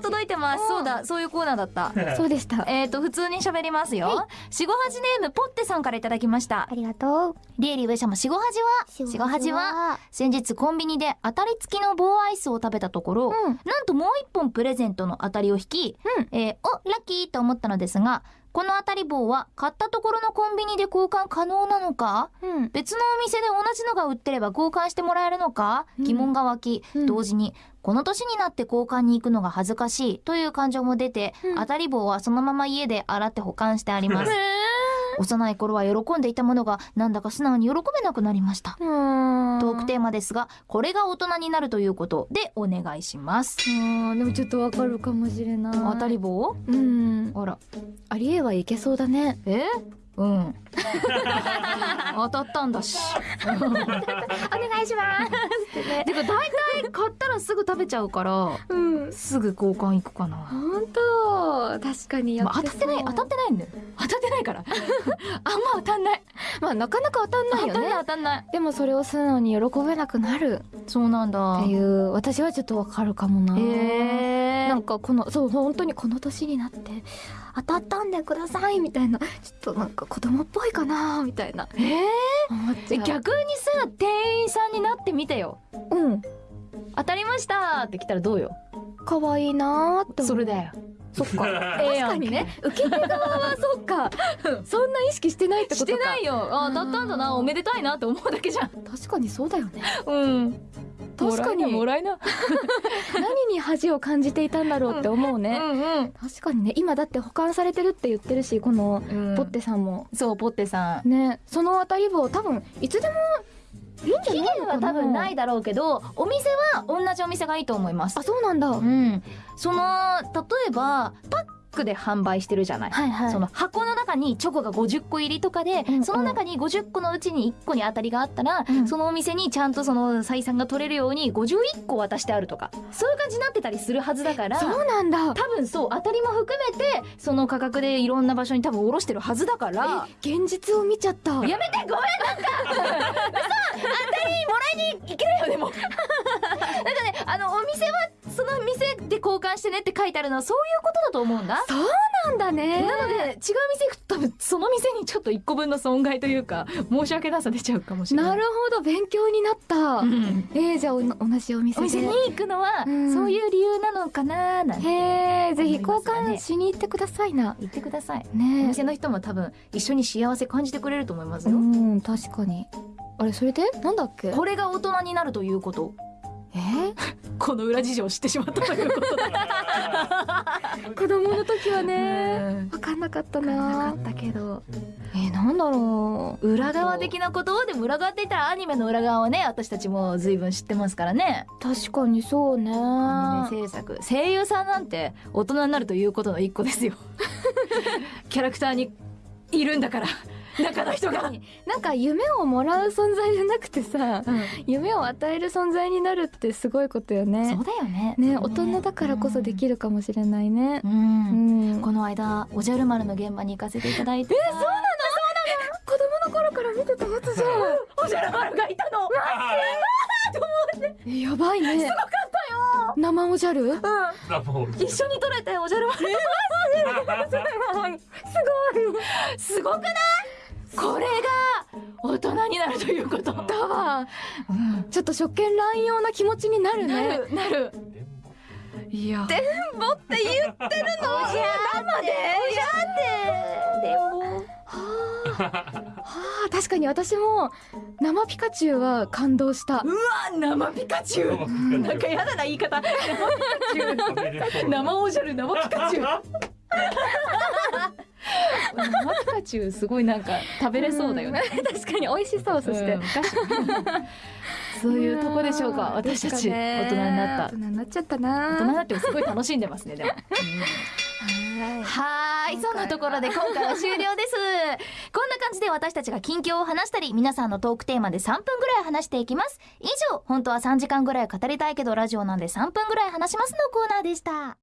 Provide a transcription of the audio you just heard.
も届いてます。そうだ、そういうコーナーだった。そうでした。えっと、普通に喋りますよ。しごはじネーム、ポッテさんからいただきましたあ。りがとう。リエリー上様、しごはじは、しごはじは、先日コンビニで当たり付きの棒アイスを食べたところ、うんなんともう一本プレゼントの当たりを引き、うんえーお、ラッキーと思ったのですが、この当たり棒は買ったところのコンビニで交換可能なのかうん。別のお店で同じのが売ってれば交換してもらえるのか、うん疑問が湧き、うん同時に、この年になって交換に行くのが恥ずかしいという感情も出て、うん当たり棒はそのまま家で洗って保管してあります。幼い頃は喜んでいたものが、なんだか素直に喜べなくなりました。トークテーマですが、これが大人になるということでお願いします。うん。でもちょっとわかるかもしれない。当たり棒？うん。あら。ありえはいけそうだね。え？うん。当たったんだし。お願いします。てか大体買ったらすぐ食べちゃうから、うん。すぐ交換行くかな。本当確かにやまあ、当たってない、当たってないんだよ。当たってないから。あんま当たんない。まあなかなか当たんないよ当たんないね。当たんない。でもそれを素直に喜べなくなるそうなんだ。っていう、私はちょっとわかるかもな。へえ。なんかこの、そう、本当にこの年になって、当たったんでくださいみたいな、ちょっとなんか子供っぽいかなみたいな。え。え逆にさ、店員さんになってみてよ。うん。当たりましたって来たらどうよ？可愛いなーって。それだよ。そっか。確かにね、受け手側はそっか。そんな意識してないってこしとか。てないよ。あ、当たったんだな。おめでたいなって思うだけじゃん。確かにそうだよね。うん。確かにもらいな。何に恥を感じていたんだろうって思うね。うんうん。確かにね、今だって保管されてるって言ってるし、このうんポッテさんも。そう、ポッテさん。ね、その当たり棒多分、いつでも期限は多分ないだろうけど、お店は同じお店がいいと思いますあ、。そうなんだ。はうん。その、例えば、パックで販売してるじゃない。いはい。その箱の中にチョコが50個入りとかで、うんうんその中に50個のうちに1個に当たりがあったら、うんそのお店にちゃんとその採算が取れるように51個渡してあるとか、そういう感じになってたりするはずだから、そうなんだ。多分そう、当たりも含めて、その価格でいろんな場所に多分卸してるはずだから、現実を見ちゃった。やめてごめんなんか嘘 当たりもらいに行けないよでも なんかね、あの、お店は、その店で交換してねって書いてあるのはそういうことだと思うんだ。そうなんだね。なので、違う店行くと多分その店にちょっと一個分の損害というか、申し訳なさ出ちゃうかもしれない。なるほど、勉強になった。うんえー、じゃあお同じお店で。お店に行くのは、うんそういう理由なのかななんてへえ、ぜひ交換しに行ってくださいな。言ってください。おね店の人も多分一緒に幸せ感じてくれると思いますえ。うよ。ん、確かに。あれ、それで？なんだっけ？これが大人になるということ。え？ーこの裏事情を知ってしまったということだ。子供の時はうね、んわかんなかったななかったけど。えー、なんだろう。裏側的なことでも裏側って言ったらアニメの裏側はね、私たちも随分知ってますからね。確かにそうね。アニメ制作。声優さんなんて大人になるということの一個ですよ。キャラクターにいるんだから、中の人が。なんか夢をもらう存在じゃなくてさ、夢を与える存在になるってすごいことよね。そうだよね。ね、大人だからこそできるかもしれないねう。。うんん。この間、おじゃる丸の現場に行かせていただいて。え、そうなの？子供の頃から見てたやつじゃん。おじゃる丸がいたのえやばいね。すごかったよ。生おじゃる？一緒に撮れておじゃる丸。すごくない？これが大人になるということ。だわ。うん。ちょっと初見乱用な気持ちになるなね。る、なる。いや。って言ってるの？生で？でも。はあ、確かに私も生ピカチュウは感動した。うわ生ピカチュウなんかやだな言い方。生ピカチュウ。生おじゃる生ピカチュウ。生ピカチュウすごいなんか食べれそうだよね。ん。確かに美味しそう、そして。うんそういうとこでしょうか。私たち大人になった。大人になっちゃった大人にな。なってもすごい楽しんでますねでも、はい。そんなところで今回は。終了です。こんな感じで私たちが近況を話したり皆さんのトークテーマで3分ぐらい話していきます。以上本当は3時間ぐらい語りたいけどラジオなんで3分ぐらい話しますのコーナーでした